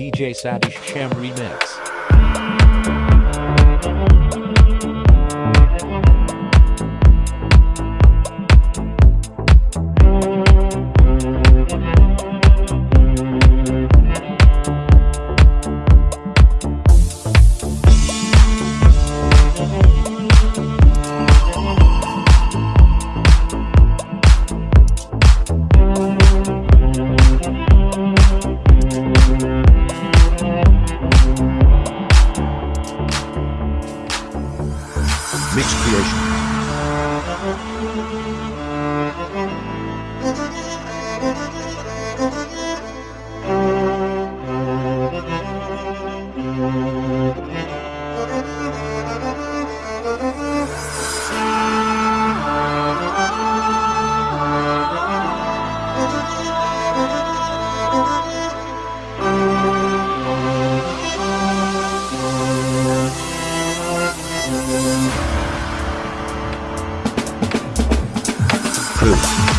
DJ Sadish Sham Remix. Creation. Unidos.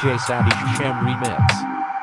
DJ Sadish Sham Remix.